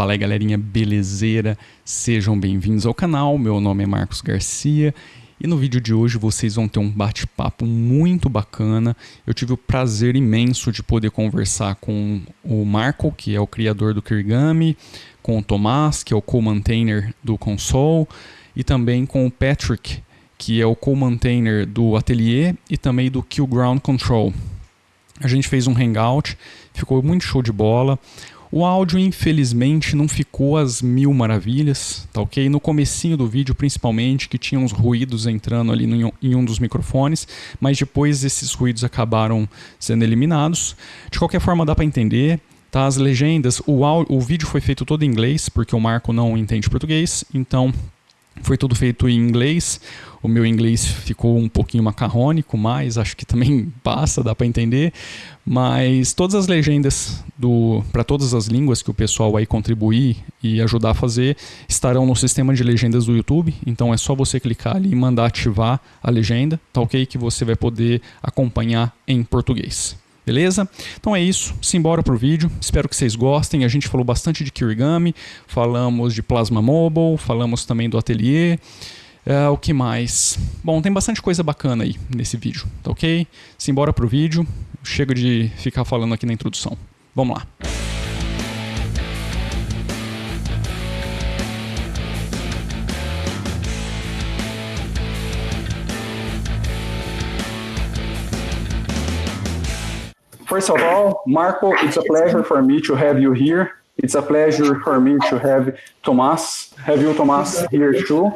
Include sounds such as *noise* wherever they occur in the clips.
Fala aí galerinha, belezeira? Sejam bem-vindos ao canal, meu nome é Marcos Garcia e no vídeo de hoje vocês vão ter um bate-papo muito bacana. Eu tive o prazer imenso de poder conversar com o Marco, que é o criador do Kirigami, com o Tomás, que é o co-maintainer do console, e também com o Patrick, que é o co-maintainer do Atelier e também do Kill Ground Control. A gente fez um hangout, ficou muito show de bola. O áudio, infelizmente, não ficou às mil maravilhas, tá ok? No comecinho do vídeo, principalmente, que tinha uns ruídos entrando ali no, em um dos microfones, mas depois esses ruídos acabaram sendo eliminados. De qualquer forma, dá para entender. Tá, as legendas, o, áudio, o vídeo foi feito todo em inglês, porque o Marco não entende português, então foi tudo feito em inglês. O meu inglês ficou um pouquinho macarrônico, mas acho que também *laughs* passa, dá para entender. Mas todas as legendas para todas as línguas que o pessoal vai contribuir e ajudar a fazer estarão no sistema de legendas do YouTube. Então é só você clicar ali e mandar ativar a legenda, tá ok? Que você vai poder acompanhar em português. Beleza? Então é isso, simbora pro vídeo. Espero que vocês gostem. A gente falou bastante de Kirigami, falamos de Plasma Mobile, falamos também do Atelier. Uh, o que mais? Bom, tem bastante coisa bacana aí nesse vídeo, tá ok? Simbora pro vídeo. Chega de ficar falando aqui na introdução. Vamos lá. First of all, Marco, it's a pleasure for me to have you here. It's a pleasure for me to have Tomas, have you Tomas here too.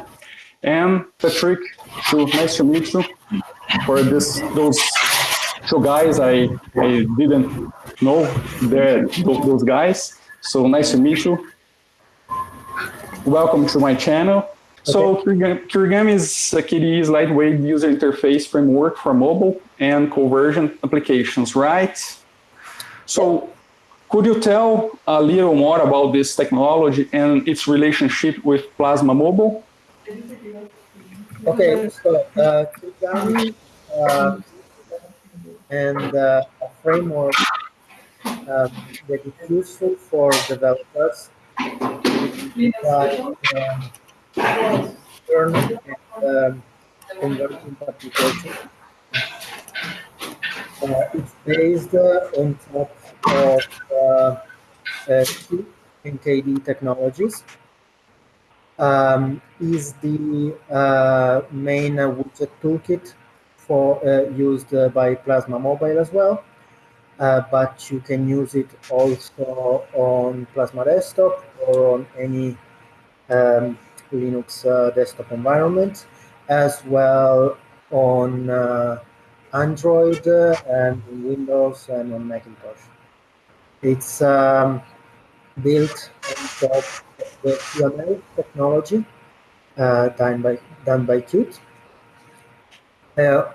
And Patrick, too, nice to meet you. For this, those two guys, I, I didn't know they're those guys. So nice to meet you. Welcome to my channel. So Kirigami is a KDE's lightweight user interface framework for mobile and convergent applications, right? So could you tell a little more about this technology and its relationship with Plasma Mobile? Okay, so uh, Kirigami uh, and uh, a framework uh, that is useful for developers um, learn and um. Uh, it's based uh, on top of uh, uh, NKD technologies. Um, is the uh, main widget toolkit for uh, used uh, by Plasma Mobile as well. Uh, but you can use it also on Plasma Desktop or on any um, Linux desktop environment, as well on Android and Windows and on Macintosh. It's um, built on top the QML technology done by done by Qt,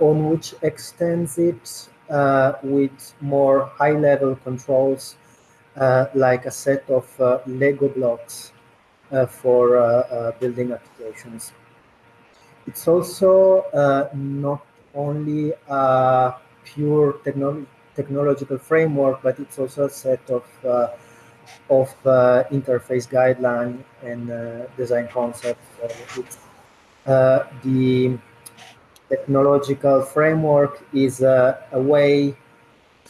on which extends it uh, with more high-level controls uh, like a set of uh, Lego blocks uh, for uh, uh, building applications. It's also not only a pure technolo technological framework, but it's also a set of of interface guideline and design concepts. the technological framework is a, a way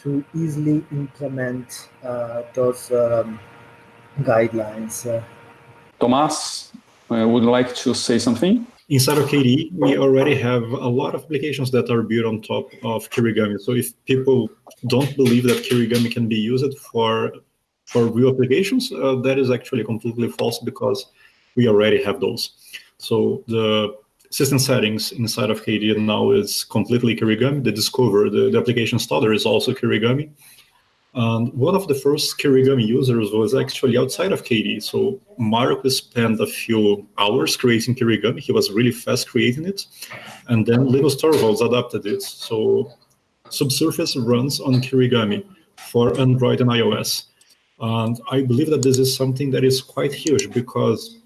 to easily implement uh, those um, guidelines. Uh, Tomas, uh, would like to say something? Inside of KDE, we already have a lot of applications that are built on top of Kirigami. So if people don't believe that Kirigami can be used for for real applications, uh, that is actually completely false because we already have those. So the system settings inside of KDE now is completely Kirigami. The Discover, the, the application starter is also Kirigami. And one of the first Kirigami users was actually outside of KDE. So Marco spent a few hours creating Kirigami. He was really fast creating it. And then Linus Torvalds adapted it. So Subsurface runs on Kirigami for Android and iOS. And I believe that this is something that is quite huge because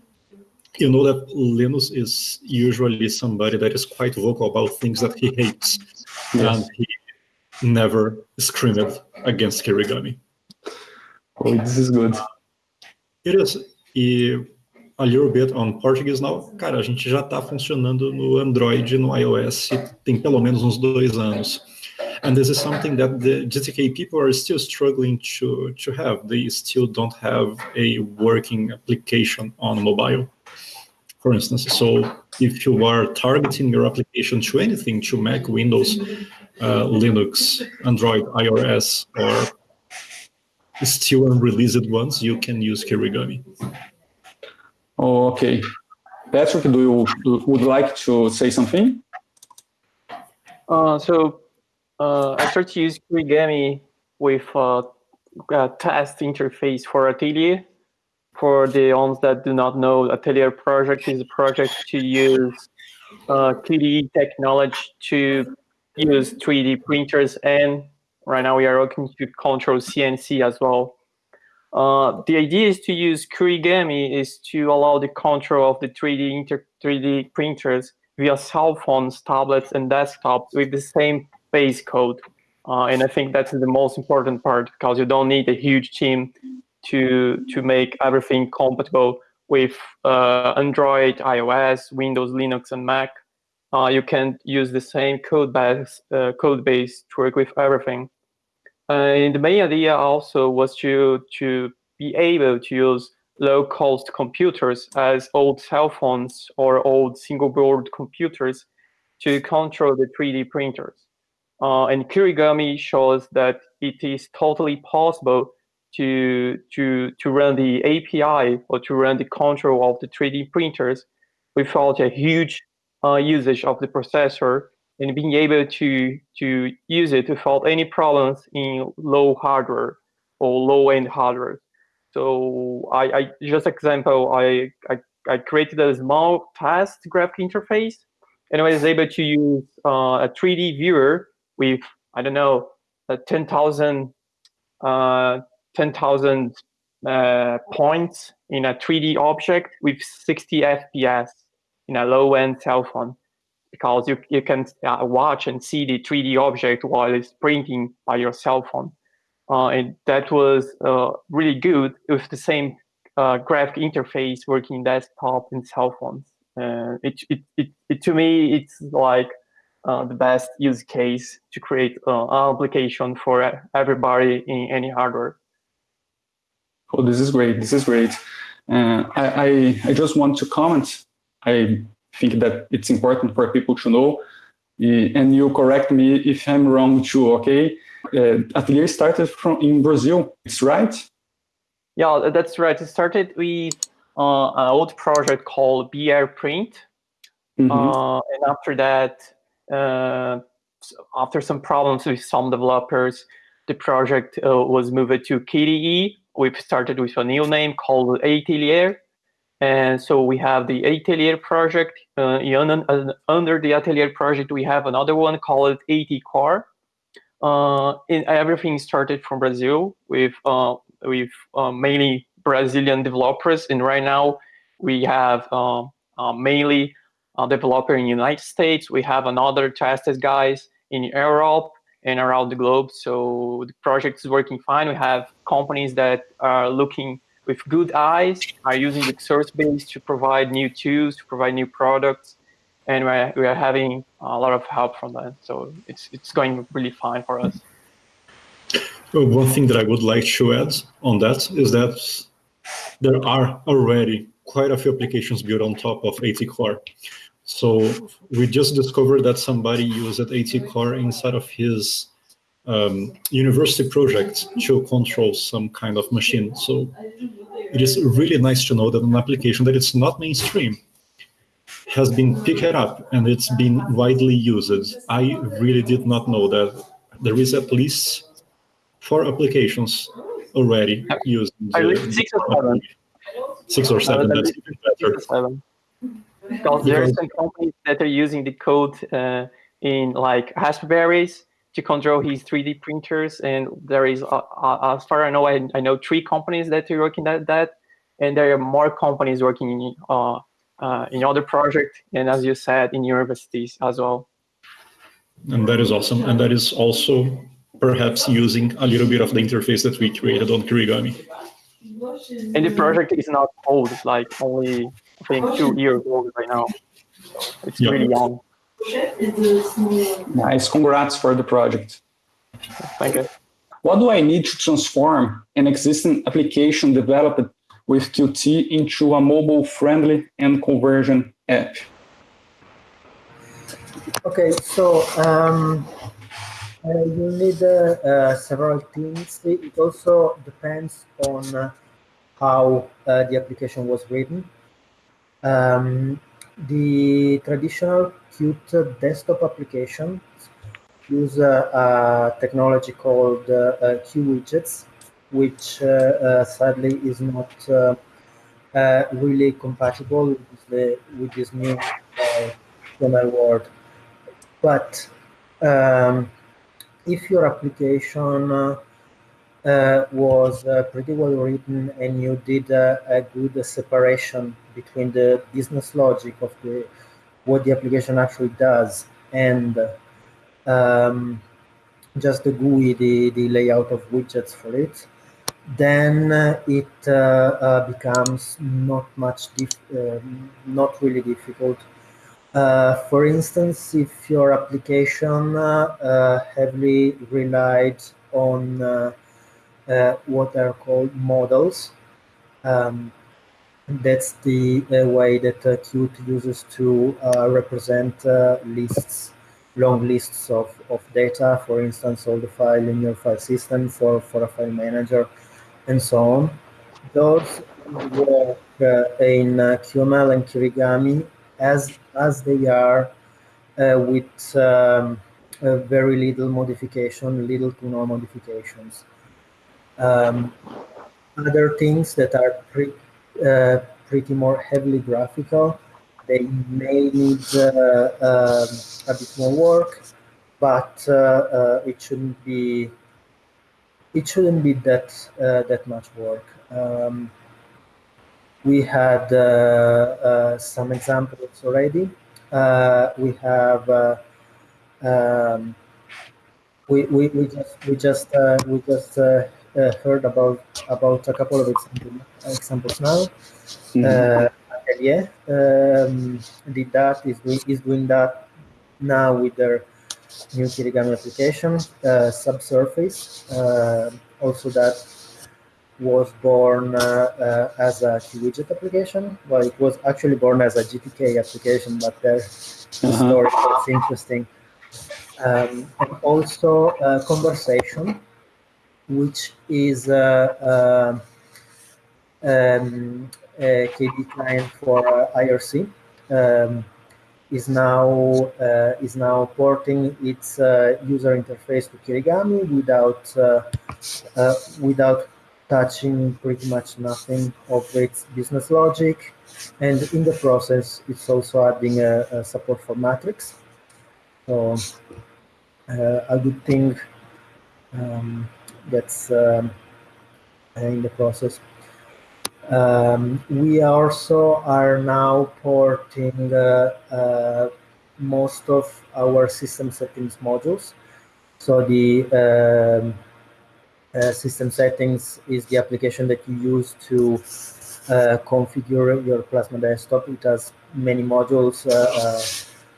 you know that Linus is usually somebody that is quite vocal about things that he hates. Yes. And he never screamed against Kirigami. Oh, this is good. It is. E a little bit on Portuguese now, cara, a gente já está funcionando no Android, no iOS, tem pelo menos uns dois anos. And this is something that the GTK people are still struggling to, to have. They still don't have a working application on mobile, for instance. So if you are targeting your application to anything, to Mac, Windows, uh, Linux, Android, iOS, or still unreleased ones, you can use Kirigami. Oh, okay. Patrick, do you would like to say something? Uh, so uh, I started to use Kirigami with uh, a test interface for Atelier. For the ones that do not know, Atelier project is a project to use uh, KDE technology to use 3D printers, and right now we are looking to control CNC as well. Uh, the idea is to use Kirigami is to allow the control of the 3D inter 3D printers via cell phones, tablets, and desktops with the same base code. Uh, and I think that's the most important part because you don't need a huge team to to make everything compatible with uh, Android, iOS, Windows, Linux, and Mac. Uh, you can use the same code base uh, code base to work with everything. And the main idea also was to to be able to use low cost computers as old cell phones or old single board computers to control the 3D printers. Uh, and Kirigami shows that it is totally possible to, to, to run the API or to run the control of the 3D printers without a huge uh, usage of the processor and being able to, to use it without any problems in low hardware or low end hardware. So I, I just example, I, I, I, created a small test graphic interface and I was able to use uh, a 3D viewer with, I don't know, 10,000 uh, 10, uh, points in a 3D object with 60 FPS in a low-end cell phone because you, you can uh, watch and see the 3D object while it's printing by your cell phone. Uh, and that was uh, really good with the same uh, graphic interface working desktop and cell phones. Uh, it, it, it, it, to me, it's like uh, the best use case to create uh, an application for everybody in any hardware. Oh, this is great. This is great. I, I, I just want to comment. I think that it's important for people to know. And you correct me if I'm wrong too, okay? uh, Atelier started from in Brazil. It's right. Yeah, that's right. It started with uh, an old project called BR Print, mm -hmm. uh, and after that, uh, after some problems with some developers, the project uh, was moved to KDE. We've started with a new name called Atelier, and so we have the Atelier project. Uh, under the Atelier project, we have another one called AT Core uh, in, everything started from Brazil with uh, with uh, mainly Brazilian developers, and right now we have uh, uh, developer in United States. We have another tested guys in Europe and around the globe. So the project is working fine. We have companies that are looking with good eyes, are using the source base to provide new tools, to provide new products and we're, we're having a lot of help from that. So it's, it's going really fine for us. one thing that I would like to add on that is that there are already quite a few applications built on top of AT Core. So we just discovered that somebody used AT Core inside of his um, university project to control some kind of machine. So it is really nice to know that an application that it's not mainstream has been picked up and it's been widely used. I really did not know that there is at least four applications already used. six or seven. Six or seven, that's even better. Seven. Because there are some companies that are using the code uh, in like Raspberries to control his 3D printers, and there is, uh, uh, as far as I know, I, I know three companies that are working at that, and there are more companies working in uh, uh, in other projects, and as you said, in universities as well. And that is awesome. And that is also perhaps using a little bit of the interface that we created on Kirigami. and the project is not old, like only I think two years old right now. It's Yeah. really young. Nice. Congrats for the project. Thank you. What do I need to transform an existing application developed with Qt into a mobile-friendly and convergent app? Okay, so um, uh, you need uh, uh, several things. It it also depends on uh, how uh, the application was written. Um, the traditional Qt desktop applications use a, a technology called uh, uh, QWidgets, which uh, sadly is not really compatible with, the, with this new HTML world. But um, if your application was uh, pretty well written and you did uh, a good separation between the business logic of the what the application actually does and um, just the GUI, the, the layout of widgets for it, then uh, it uh, uh, becomes not much, um not really difficult. Uh, for instance, if your application uh, uh, heavily relied on uh, what are called models, um, that's the uh, way that uh, Qt uses to represent lists, long lists of, of data, for instance, all the file in your file system for, for a file manager, and so on. Those work in QML and Kirigami as, as they are with um, uh, very little modification, little to no modifications. Um, other things that are pre- uh, pretty more heavily graphical. They may need uh, um, a bit more work, but uh, uh, it shouldn't be it shouldn't be that uh, that much work. Um, we had uh, some examples already. We have um, we, we, we just we just we just uh, uh, heard about about a couple of example, examples now. Uh, Atelier um, did that is doing, is doing that now with their new Kirigami application. Uh, Subsurface uh, also that was born uh, uh, as a widget application. Well, it was actually born as a GTK application, but their Uh-huh. story is interesting. Um, and also uh, conversation, which is uh, uh, um, a KDE client for uh, IRC, um, is now is now porting its user interface to Kirigami without without touching pretty much nothing of its business logic, and in the process, it's also adding a, a support for Matrix. So uh, a good thing um, that's um, in the process. Um, we also are now porting uh, uh, most of our system settings modules. So the um, uh, system settings is the application that you use to configure your Plasma desktop. It has many modules,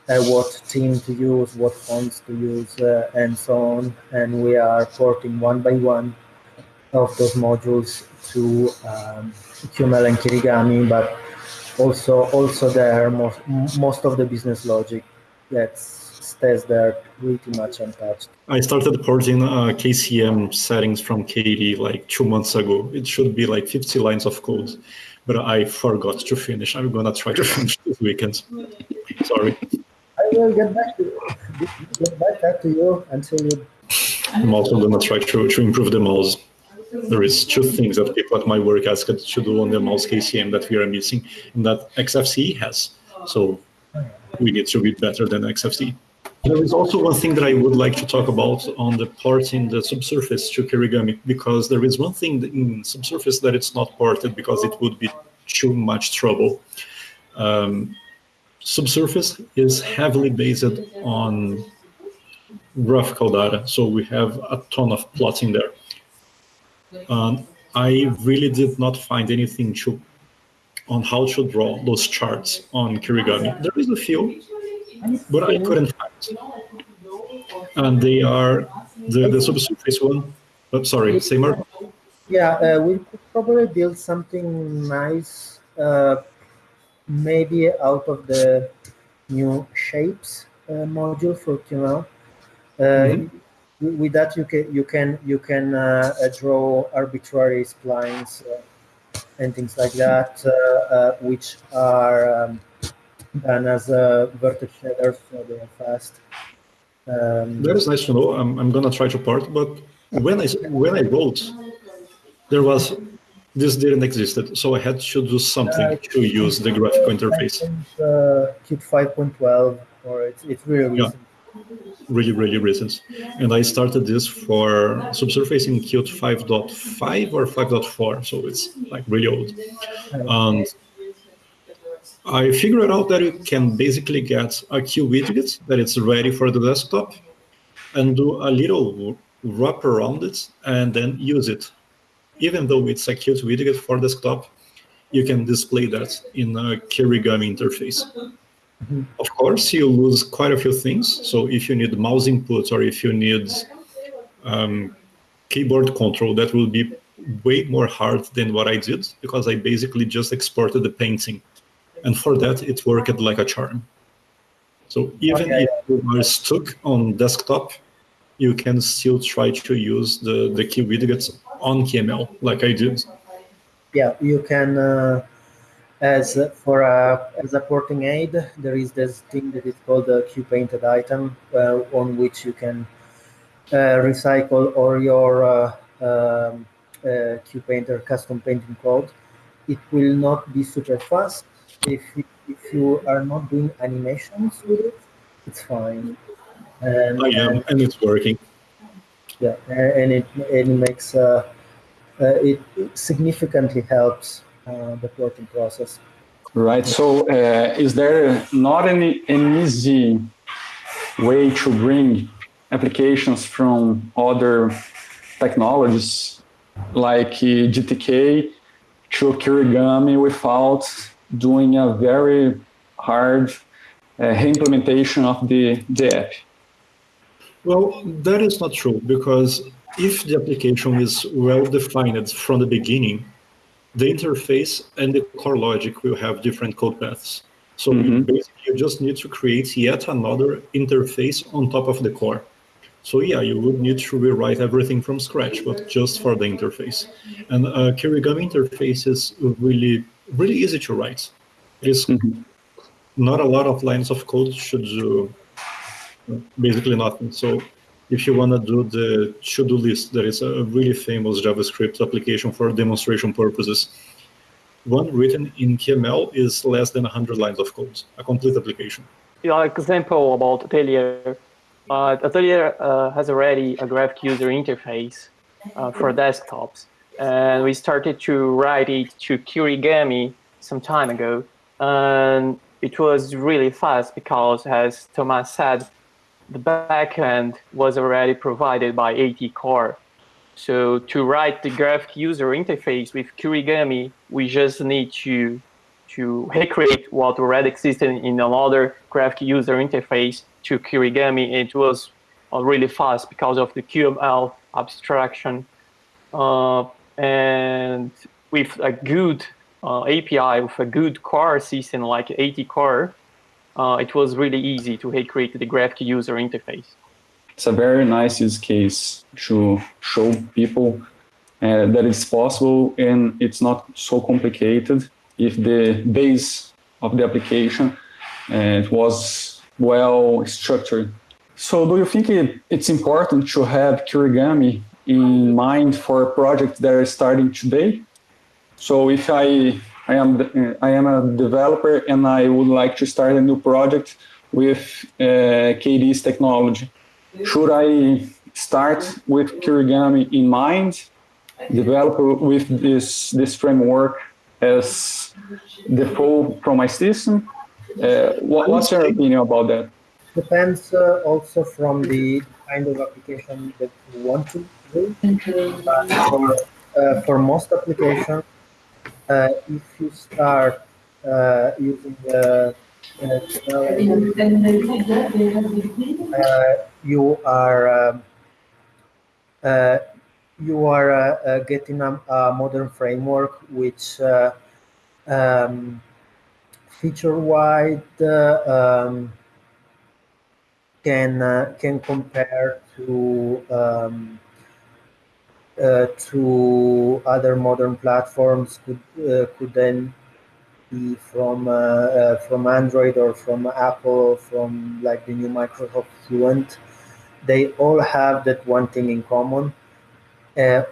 what team to use, what fonts to use, uh, and so on. And we are porting one by one of those modules to um, QML and Kirigami, but also also there most most of the business logic that stays there pretty much untouched. I started porting uh, KCM settings from KDE like two months ago. It should be like 50 lines of code, but I forgot to finish. I'm gonna try to *laughs* finish this weekend. Sorry. Will get back to you, get back, to you until you. I'm also gonna try to, to improve the mouse. There is two things that people at my work asked to do on the mouse KCM that we are missing, and that XFCE has. So we need to be better than XFCE. There is also one thing that I would like to talk about on the porting the subsurface to Kirigami, because there is one thing in subsurface that it's not ported because it would be too much trouble. Um, subsurface is heavily based on graphical data, so we have a ton of plotting there. Um, I really did not find anything to on how to draw those charts on Kirigami. There is a few, but I couldn't find. And they are the, the subsurface one. Oh, sorry, say more. Yeah, uh, we could probably build something nice, uh, maybe out of the new shapes uh, module for QML. Uh, Mhm. With that, you can you can you can uh, uh, draw arbitrary splines uh, and things like that, uh, uh, which are um, done as vertex shaders, so they are fast. Um, That is nice to know. I'm, I'm gonna try to part, but when I when I wrote, there was this didn't exist, so I had to do something to use the graphical interface. Uh, Qt 5.12, or it's, it's really Yeah. really, really recent. And I started this for subsurface in Qt 5.5 or 5.4, so it's like really old. And I figured out that you can basically get a Q widget that it's ready for the desktop and do a little wrap around it and then use it. Even though it's a Qt widget for desktop, you can display that in a Kirigami interface. Of course, you lose quite a few things. So if you need mouse input or if you need um, keyboard control, that will be way more hard than what I did because I basically just exported the painting. And for that, it worked like a charm. So even Okay. if you are stuck on desktop, you can still try to use the, the key widgets on QML like I did. Yeah, you can, uh, as uh, for a, as a porting aid, there is this thing that is called a Q painted item uh, on which you can uh, recycle all your uh, um, uh, Q painter custom painting code. It will not be super fast. If, if you are not doing animations with it, it's fine. And, I am, and it's working. yeah, and it and it makes uh, uh, it it significantly helps uh, the porting process. Right. So, uh, is there not any an easy way to bring applications from other technologies like uh, GTK to Kirigami without doing a very hard uh, implementation of the, the app? Well, that is not true because if the application is well defined from the beginning, the interface and the core logic will have different code paths. So you Mhm. basically you just need to create yet another interface on top of the core. So yeah, you would need to rewrite everything from scratch, but just for the interface. And uh, Kirigami interface is really, really easy to write. It is Mhm. not a lot of lines of code should do basically nothing. So if you want to do the to-do list, there is a really famous JavaScript application for demonstration purposes. One written in QML is less than 100 lines of code, a complete application. Your example about Atelier. Uh, Atelier uh, has already a graphic user interface uh, for desktops, and we started to write it to Kirigami some time ago, and it was really fast because, as Thomas said, the backend was already provided by AT Core. So to write the graphic user interface with Kirigami, we just need to to recreate what already existed in another graphic user interface to Kirigami. It was uh, really fast because of the QML abstraction. Uh, and with a good uh, API, with a good core system like AT Core, uh, it was really easy to recreate the graphic user interface. It's a very nice use case to show people uh, that it's possible and it's not so complicated if the base of the application uh, it was well structured. So do you think it, it's important to have Kirigami in mind for projects that are starting today? So if I I am the- I am a developer and I would like to start a new project with uh, KDE's technology, should I start with Kirigami in mind, develop with this this framework as default from my system? Uh, what, what's your opinion about that? Depends uh, also from the kind of application that you want to do. But for uh, for most applications, if you start uh, using the you are um, you are getting a, a, modern framework which um, feature-wide um, can uh, can compare to um, uh, to other modern platforms could uh, could then be from uh, uh, from Android or from Apple or from like the new Microsoft Fluent. They all have that one thing in common. Uh,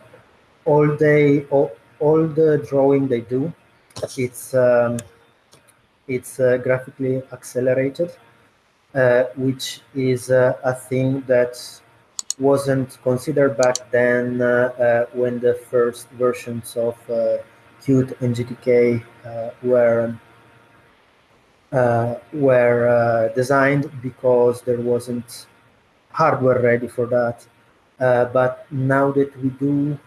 all they all, all the drawing they do, it's um, it's graphically accelerated, which is a thing that wasn't considered back then uh, uh, when the first versions of uh, Qt and GTK were were designed because there wasn't hardware ready for that. but now that we do,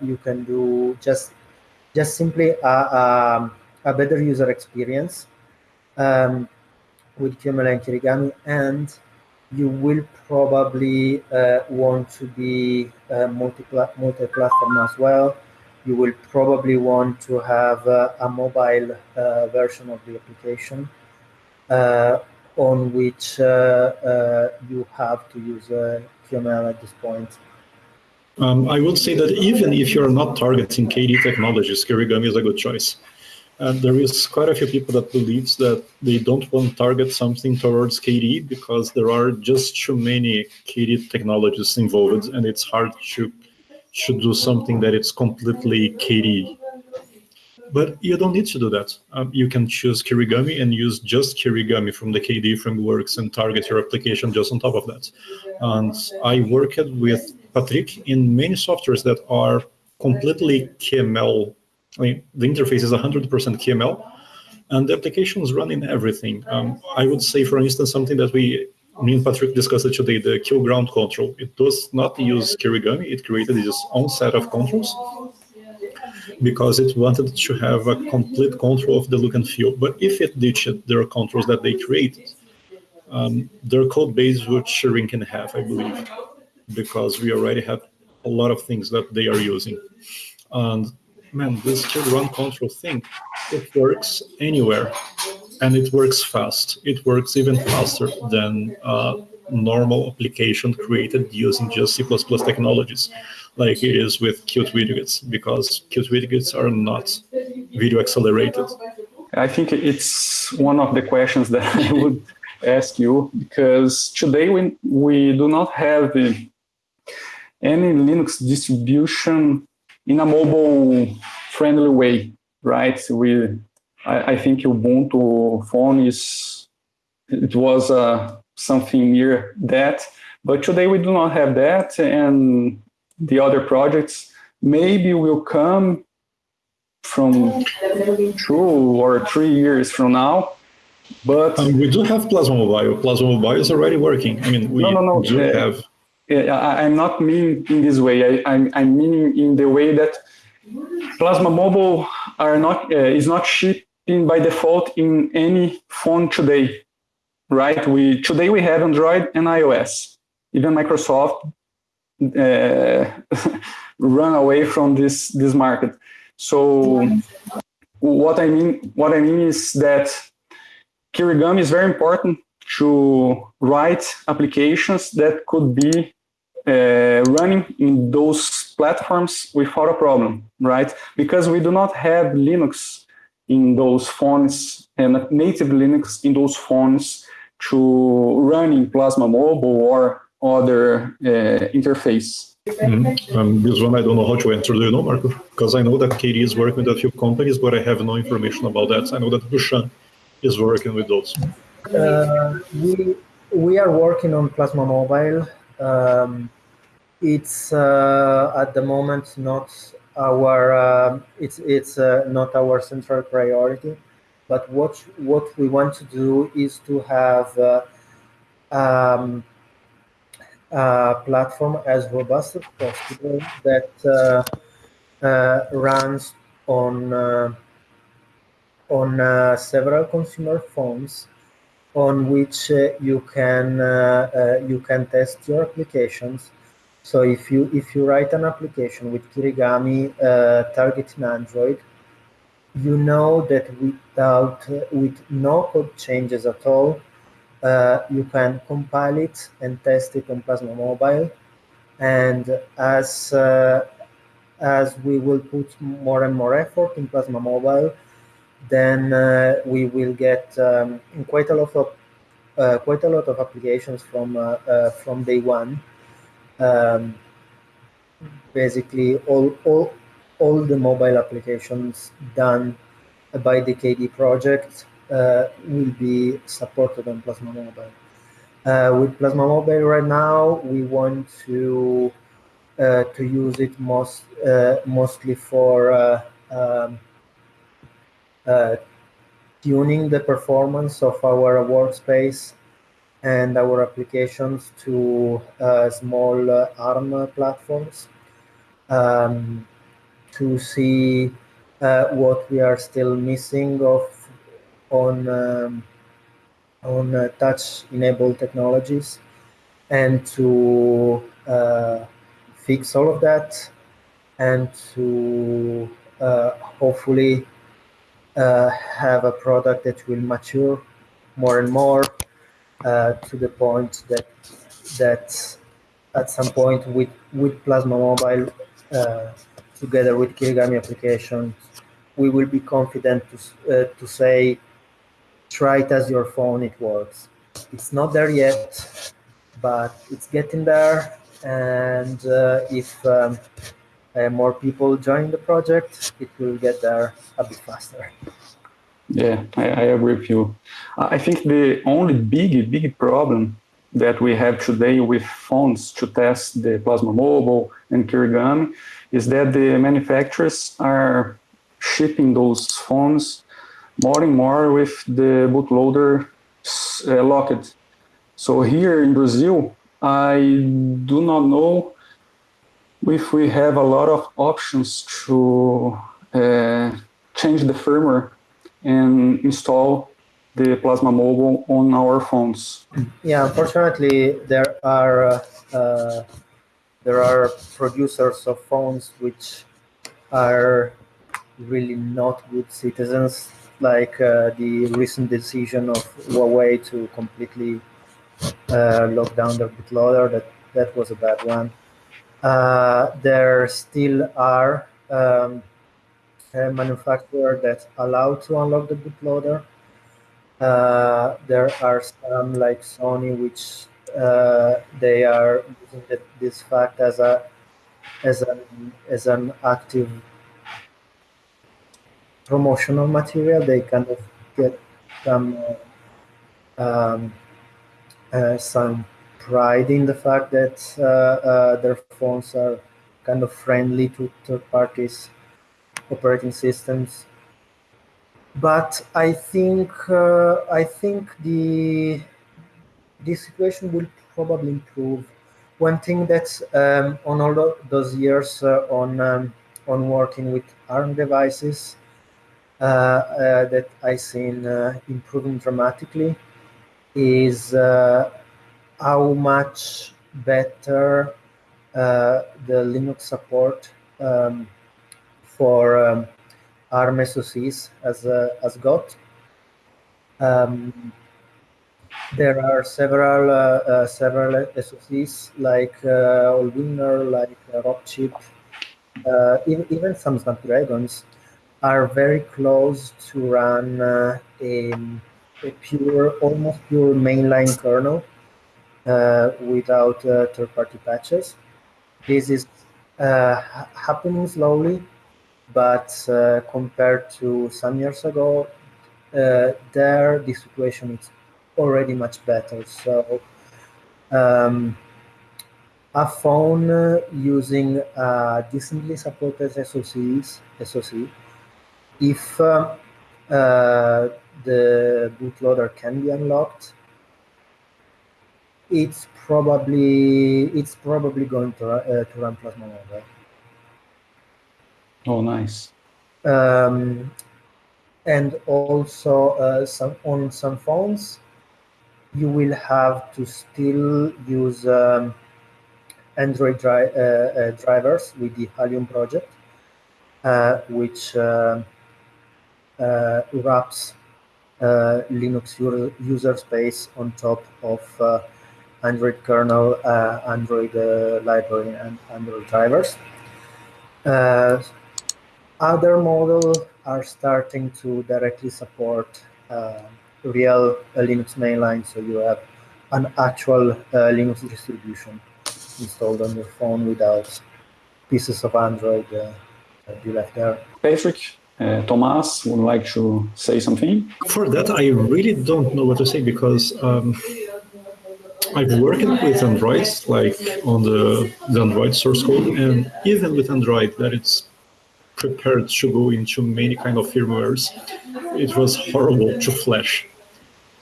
you can do just just simply a, a, a better user experience um, with QML and Kirigami and you will probably uh, want to be uh, multi-platform as well. You will probably want to have uh, a mobile uh, version of the application uh, on which you have to use QML at this point. Um, I would say that even if you're not targeting KDE technologies, Kirigami is a good choice. And there is quite a few people that believes that they don't want to target something towards KDE because there are just too many KDE technologies involved, and it's hard to to do something that it's completely KDE. But you don't need to do that. Um, you can choose Kirigami and use just Kirigami from the KDE frameworks and target your application just on top of that. And I worked with Patrick in many softwares that are completely QML I mean, the interface is 100% QML, and the applications run in everything. Um, I would say, for instance, something that we, me and Patrick discussed today, the QGroundControl. It does not use Kirigami. It created its own set of controls because it wanted to have a complete control of the look and feel. But if it ditched their controls that they created, um, their code base would Shireen can have, I believe, because we already have a lot of things that they are using. And man, this run control thing, it works anywhere and it works fast. It works even faster than uh, normal application created using just C++ technologies, like it is with Qt widgets, because Qt widgets are not video accelerated. I think it's one of the questions that *laughs* I would ask you, because today we, we do not have any Linux distribution in a mobile friendly way, right? We, I, I think Ubuntu phone is, it was uh, something near that, but today we do not have that, and the other projects maybe will come from two or three years from now. But um, we do have Plasma Mobile. Plasma Mobile is already working. I mean, we no, no, no. do uh, have I'm not meaning in this way. I, am I'm meaning in the way that Plasma Mobile are not uh, is not shipping by default in any phone today, right? We today we have Android and iOS. Even Microsoft uh, *laughs* run away from this this market. So what I mean what I mean is that Kirigami is very important to write applications that could be uh, running in those platforms without a problem, right? Because we do not have Linux in those phones and native Linux in those phones to run in Plasma Mobile or other uh, interface. Mm-hmm. Um, this one I don't know how to answer. Do you know, Marco? Because I know that KDE is working with a few companies, but I have no information about that. I know that Bhushan is working with those. Uh, we we are working on Plasma Mobile. Um, it's uh, at the moment not our uh, it's it's uh, not our central priority but what what we want to do is to have uh, um, a platform as robust as possible that runs on on several consumer phones on which uh, you can uh, uh, you can test your applications. So if you if you write an application with Kirigami targeting Android, you know that without with no code changes at all, you can compile it and test it on Plasma Mobile and as uh, as we will put more and more effort in Plasma Mobile, then uh, we will get um, quite a lot of uh, quite a lot of applications from uh, uh, from day one. Um, basically, all all all the mobile applications done by the KDE project uh, will be supported on Plasma Mobile. Uh, with Plasma Mobile right now, we want to to use it most mostly for um, tuning the performance of our workspace and our applications to uh, small ARM platforms um, to see what we are still missing of on um, on uh, touch-enabled technologies and to uh, fix all of that and to uh, hopefully uh, have a product that will mature more and more uh, to the point that that at some point with with Plasma Mobile uh, together with Kirigami applications we will be confident to to say try it as your phone, it works. It's not there yet, but it's getting there. And uh, if um, uh, more people join the project, it will get there a bit faster. Yeah, I, I agree with you. I think the only big, big problem that we have today with phones to test the Plasma Mobile and Kirigami is that the manufacturers are shipping those phones more and more with the bootloader uh, locked. So here in Brazil, I do not know if we have a lot of options to uh, change the firmware and install the Plasma Mobile on our phones. Yeah, unfortunately, there are uh, there are producers of phones which are really not good citizens like uh, the recent decision of Huawei to completely uh, lock down their bootloader. That that was a bad one. Uh, there still are um, manufacturers that allow to unlock the bootloader. Uh, there are some like Sony, which uh, they are using this fact as a as an as an active promotional material. They kind of get some um, uh, some pride in the fact that uh, uh, their phones are kind of friendly to third parties operating systems. But I think uh, I think the the situation will probably improve. One thing that's um, on all those years on um, on working with ARM devices uh, uh, that I've seen uh, improving dramatically is how much better the Linux support um, for um, ARM SoCs has, has got. Um, there are several uh, uh, several SoCs like uh, Allwinner, like uh, Rockchip, even, even some Snapdragons are very close to run uh, a, a, pure, almost pure mainline kernel uh, without uh, third-party patches. This is uh, happening slowly, but uh, compared to some years ago, uh, there the situation is already much better. So um, a phone using decently supported SoCs, SoC if uh, uh, the bootloader can be unlocked, it's probably it's probably going to uh, to run Plasma Mobile. Oh, nice. Um, and also uh, some on some phones, you will have to still use um, Android dri- uh, uh, drivers with the Halium project, uh, which uh, uh, wraps uh, Linux user, user space on top of Android kernel, Android library, and Android drivers. other models are starting to directly support real Linux mainline, so you have an actual Linux distribution installed on your phone without pieces of Android uh, that you left there. Patrick, uh, Thomas would like to say something? For that, I really don't know what to say because um, I've worked with Android, like on the, the Android source code, and even with Android, that it's prepared to go into many kind of firmwares, it was horrible to flash.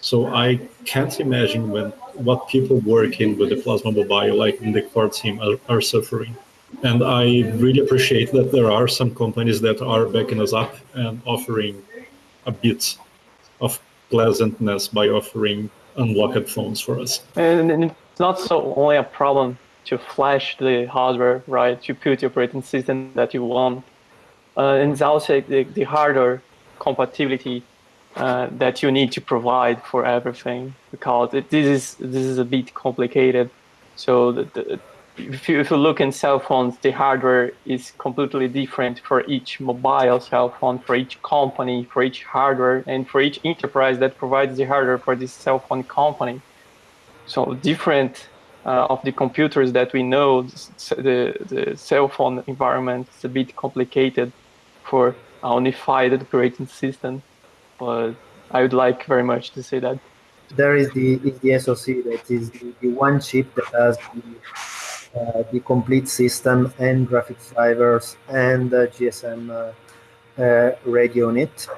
So I can't imagine when what people working with the Plasma Mobile, like in the core team, are, are suffering. And I really appreciate that there are some companies that are backing us up and offering a bit of pleasantness by offering unlocked phones for us. And it's not so only a problem to flash the hardware, right? To put the operating system that you want. Uh, and it's also the, the hardware compatibility uh, that you need to provide for everything because it, this is this is a bit complicated. So the, the, if, you, if you look in cell phones, the hardware is completely different for each mobile cell phone, for each company, for each hardware, and for each enterprise that provides the hardware for this cell phone company. So different uh, of the computers that we know, the, the cell phone environment is a bit complicated for a unified operating system but I would like very much to say that. There is the is the SoC that is the, the one chip that has the, uh, the complete system and graphics drivers and uh, GSM uh, radio on it.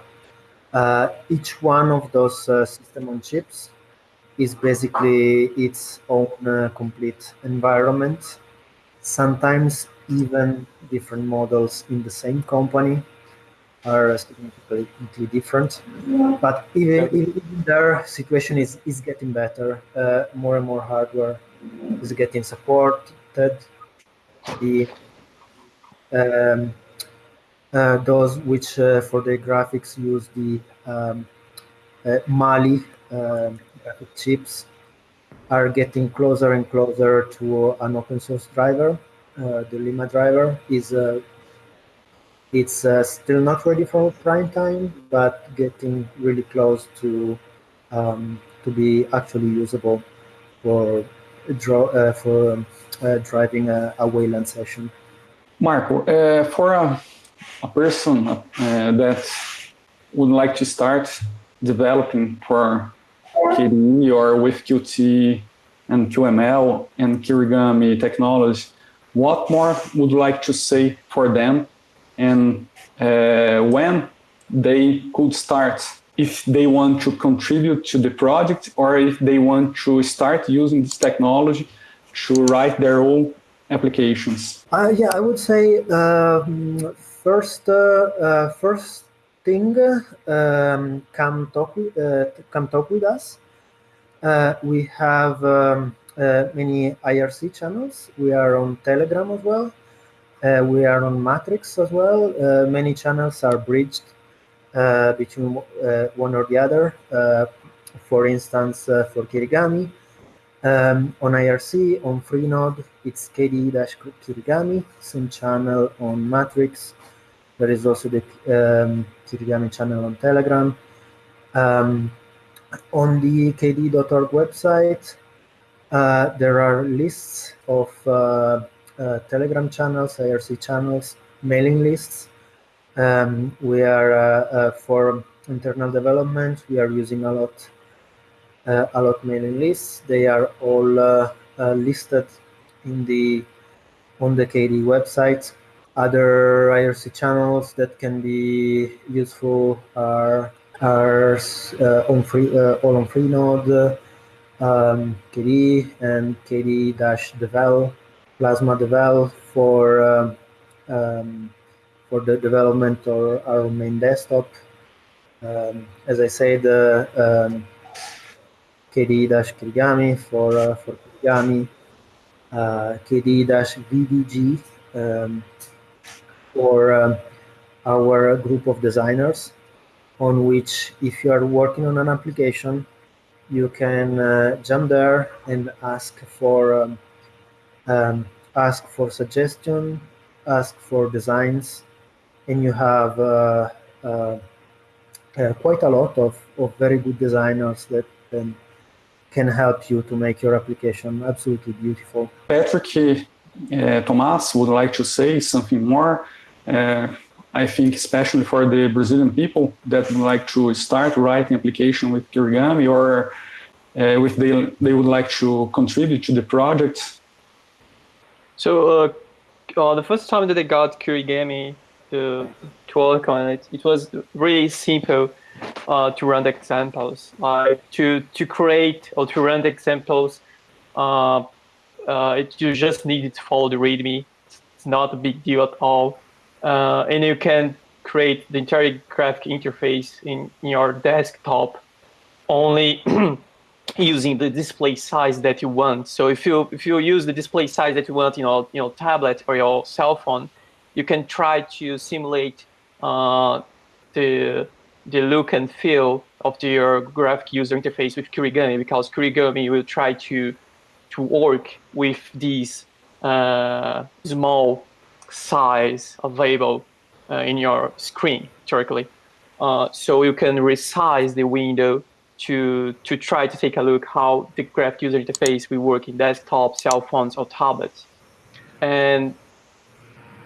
Uh, each one of those system on chips is basically its own complete environment. Sometimes even different models in the same company are significantly different. But even, even their situation is, is getting better. Uh, more and more hardware is getting The um, uh, those which uh, for the graphics use the um, uh, Mali um, chips are getting closer and closer to an open source driver. Uh, the Lima driver is uh, it's uh, still not ready for prime time, but getting really close to um, to be actually usable for draw for um, driving a, a Wayland session. Marco, uh, for a, a person uh, that would like to start developing for KDE or with Qt and QML and Kirigami technology, what more would you like to say for them and uh, when they could start if they want to contribute to the project or if they want to start using this technology to write their own applications? Uh, yeah, I would say um, first, uh, uh, first thing, um, come talk with, uh, come talk with us. Uh, we have um, many IRC channels. We are on Telegram as well. We are on Matrix as well. Many channels are bridged between one or the other. for instance, for Kirigami, um, on IRC, on Freenode, it's KDE-Kirigami, same channel on Matrix. There is also the um, Kirigami channel on Telegram. Um, on the KDE.org website, uh, there are lists of uh, uh, Telegram channels, IRC channels, mailing lists. Um, we are uh, uh, for internal development. We are using a lot, a lot mailing lists. They are all listed in the on the KDE website. Other IRC channels that can be useful are are uh, on free uh, all on Freenode, um, KDE and KDE-devel Plasma Devel for um, um, for the development or our main desktop. Um, as I said, uh, um, KDE-Kirigami for uh, for Kirigami, uh, KDE-VDG um, for um, our group of designers, on which if you are working on an application, you can uh, jump there and ask for um, um, ask for suggestion, ask for designs, and you have uh, uh, uh, quite a lot of, of very good designers that can, can help you to make your application absolutely beautiful. Patrick uh, Thomas would like to say something more. Uh, I think especially for the Brazilian people that would like to start writing application with Kirigami or uh, if they, they would like to contribute to the project. So uh, uh, the first time that I got Kirigami to, to work on it, it was really simple uh, to run the examples. Like to, to create or to run the examples, uh, uh, it, you just need to follow the README. It's not a big deal at all. Uh, and you can create the entire graphic interface in, in your desktop only *clears throat* using the display size that you want. So if you if you use the display size that you want, you know, you know, tablet or your cell phone, you can try to simulate uh, the the look and feel of your graphic user interface with Kirigami because Kirigami will try to to work with these uh, small size available uh, in your screen, theoretically. Uh, so you can resize the window to, to try to take a look how the graphic user interface will work in desktop, cell phones, or tablets. And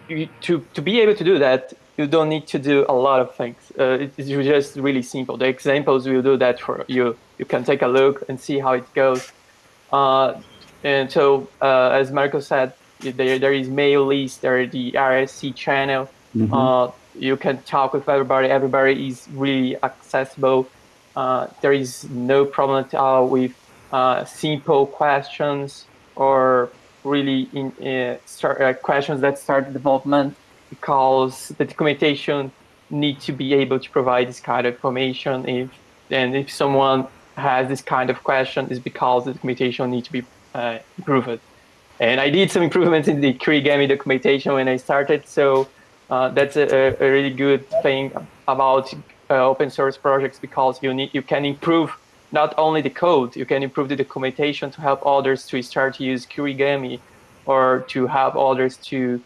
you, to, to be able to do that, you don't need to do a lot of things. Uh, it's just really simple. The examples will do that for you. You can take a look and see how it goes. Uh, and so, uh, as Marco said, there, there is mail list, there is the RSC channel. Mm -hmm. you can talk with everybody. Everybody is really accessible. Uh, there is no problem at all with uh, simple questions or really in uh, start, uh, questions that start development because the documentation need to be able to provide this kind of information. If and if someone has this kind of question, is because the documentation need to be uh, improved. And I did some improvements in the Kirigami documentation when I started, so uh, that's a, a, really good thing about uh, open source projects because you need you can improve not only the code, you can improve the documentation to help others to start to use Kirigami or to help others to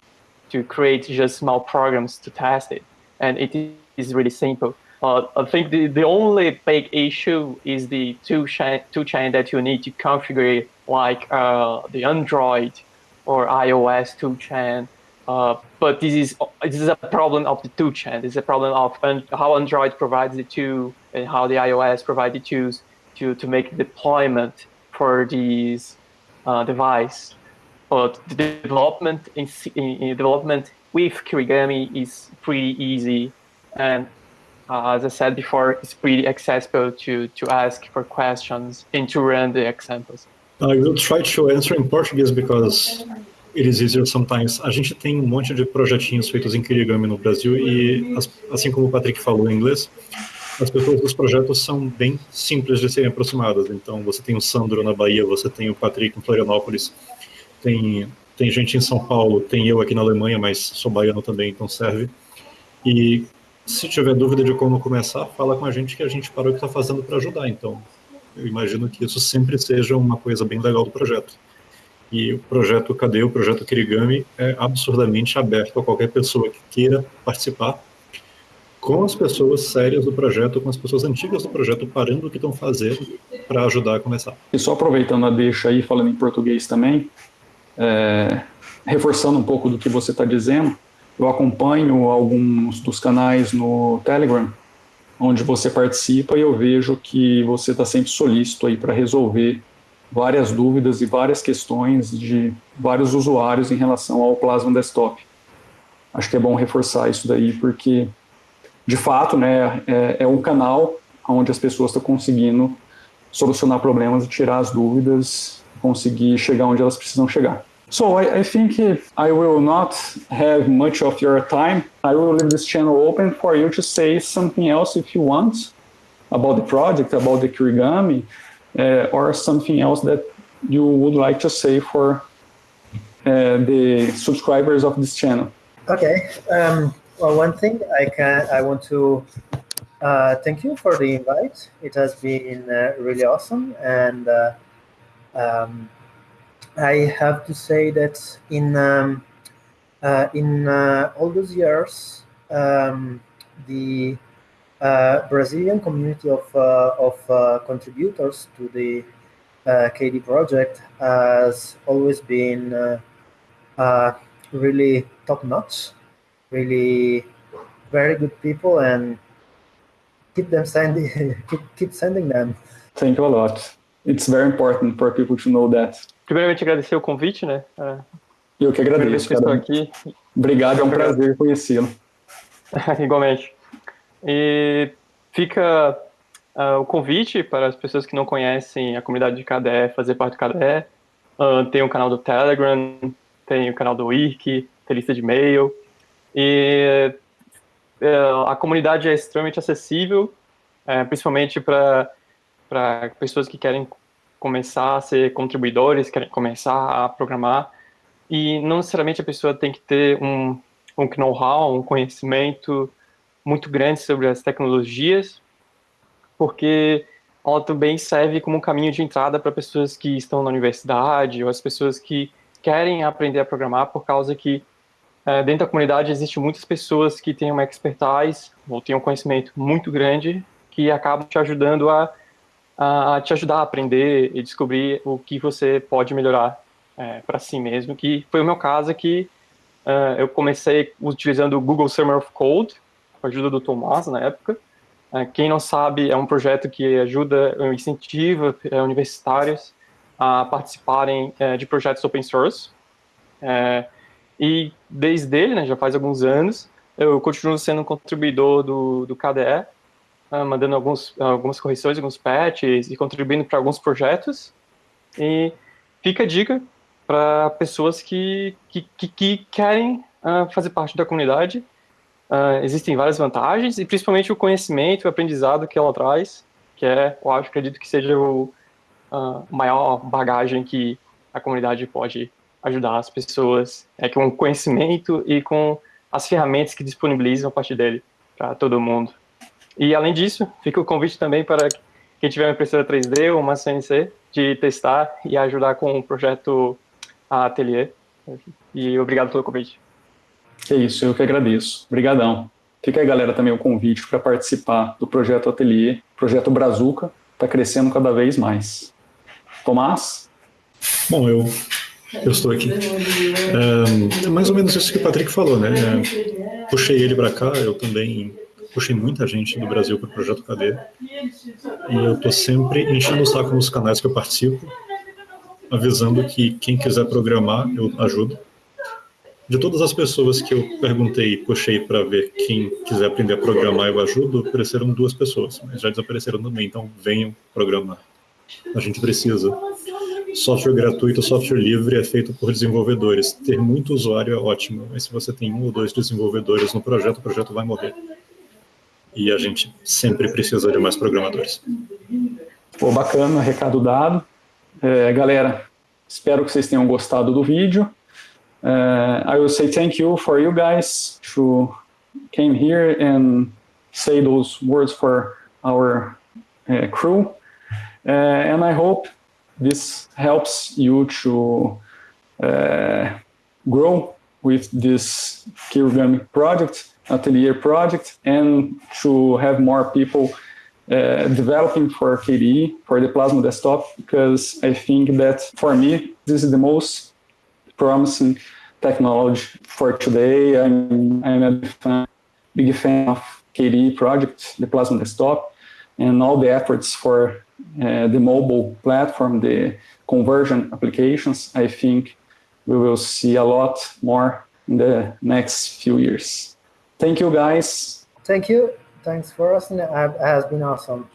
to create just small programs to test it. And it is really simple. Uh, I think the, the only big issue is the toolchain, that you need to configure like uh, the Android or iOS toolchain. Uh, but this is this is a problem of the toolchain. Is a problem of how Android provides the two and how the iOS provides the twos to to make deployment for these uh, device. But the development in, in, development with Kirigami is pretty easy and uh, as I said before, it's pretty accessible to, to ask for questions and to run the examples. I will try to answer in Portuguese because it is easier sometimes. A gente tem um monte de projetinhos feitos em Kirigami no Brasil e, assim como o Patrick falou em inglês, as pessoas dos projetos são bem simples de serem aproximadas. Então, você tem o Sandro na Bahia, você tem o Patrick em Florianópolis, tem, tem gente em São Paulo, tem eu aqui na Alemanha, mas sou baiano também, então serve. E se tiver dúvida de como começar, fala com a gente que a gente parou o que está fazendo para ajudar. Então, eu imagino que isso sempre seja uma coisa bem legal do projeto. E o projeto Cadê, o projeto Kirigami, é absurdamente aberto a qualquer pessoa que queira participar, com as pessoas sérias do projeto, com as pessoas antigas do projeto, parando o que estão fazendo para ajudar a começar. E só aproveitando a deixa aí, falando em português também, é, reforçando um pouco do que você está dizendo, eu acompanho alguns dos canais no Telegram, onde você participa e eu vejo que você está sempre solícito aí para resolver várias dúvidas e várias questões de vários usuários em relação ao Plasma Desktop. Acho que é bom reforçar isso daí, porque, de fato, né, é, é um canal onde as pessoas estão conseguindo solucionar problemas e tirar as dúvidas, conseguir chegar onde elas precisam chegar. So I, I think I will not have much of your time. I will leave this channel open for you to say something else if you want about the project, about the Kirigami, uh, or something else that you would like to say for uh, the subscribers of this channel. Okay. Um, well, one thing I can I want to uh, thank you for the invite. It has been uh, really awesome, and uh, um, I have to say that in um, uh, in uh, all those years, um, the uh, Brazilian community of of contributors to the KDE project has always been really top notch, really very good people, and keep them sending *laughs* keep, keep sending them. Thank you a lot. It's very important for people to know that. Primeiramente agradecer o convite, né? Eu que agradeço. Que estou aqui. Obrigado, é um prazer conhecê-lo. *laughs* Igualmente. E fica uh, o convite para as pessoas que não conhecem a comunidade de KDE, fazer parte do KDE. Uh, tem o canal do Telegram, tem o canal do Wiki, tem lista de e-mail. E uh, a comunidade é extremamente acessível, uh, principalmente para pessoas que querem começar a ser contribuidores, querem começar a programar. E não necessariamente a pessoa tem que ter um, um know-how, um conhecimento muito grande sobre as tecnologias, porque ela também serve como um caminho de entrada para pessoas que estão na universidade ou as pessoas que querem aprender a programar por causa que é, dentro da comunidade existem muitas pessoas que têm uma expertise ou têm um conhecimento muito grande que acabam te ajudando a, a te ajudar a aprender e descobrir o que você pode melhorar é, para si mesmo, que foi o meu caso que uh, eu comecei utilizando o Google Summer of Code, com a ajuda do Tomás na época. Uh, quem não sabe, é um projeto que ajuda, incentiva uh, universitários a participarem é, de projetos open source. É, e desde ele, né, já faz alguns anos, eu continuo sendo um contribuidor do, do KDE, uh, mandando alguns, algumas correções, alguns patches e contribuindo para alguns projetos. E fica a dica para pessoas que, que, que, que querem uh, fazer parte da comunidade. Uh, existem várias vantagens e principalmente o conhecimento, o aprendizado que ela traz, que é, eu acho, acredito que seja o, maior bagagem que a comunidade pode ajudar as pessoas, é com conhecimento e com as ferramentas que disponibilizam a partir dele para todo mundo. E além disso, fica o convite também para quem tiver uma impressora 3D ou uma CNC de testar e ajudar com o projeto Atelier. E obrigado pelo convite. É isso, eu que agradeço. Obrigadão. Fica aí, galera, também o convite para participar do projeto Atelier, projeto Brazuca, está crescendo cada vez mais. Tomás? Bom, eu, eu estou aqui. É, mais ou menos isso que o Patrick falou, né? É, puxei ele para cá, eu também puxei muita gente do Brasil para o Projeto KD. E eu estou sempre enchendo o saco nos canais que eu participo, avisando que quem quiser programar, eu ajudo. De todas as pessoas que eu perguntei e puxei para ver quem quiser aprender a programar, eu ajudo, apareceram duas pessoas, mas já desapareceram também, então venham programar. A gente precisa. Software gratuito, software livre é feito por desenvolvedores. Ter muito usuário é ótimo, mas se você tem um ou dois desenvolvedores no projeto, o projeto vai morrer. E a gente sempre precisa de mais programadores. Pô, bacana, recado dado. É, galera, espero que vocês tenham gostado do vídeo. Uh, I will say thank you for you guys who came here and say those words for our uh, crew. Uh, and I hope this helps you to grow with this Kirigami project, Atelier project, and to have more people uh, developing for KDE, for the Plasma desktop, because I think that for me, this is the most promising technology for today. I'm, I'm a fan, big fan of KDE project, the Plasma desktop, and all the efforts for uh, the mobile platform, the convergent applications, I think we will see a lot more in the next few years. Thank you, guys. Thank you. Thanks for us. It has been awesome.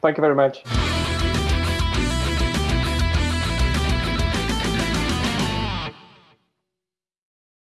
Thank you very much.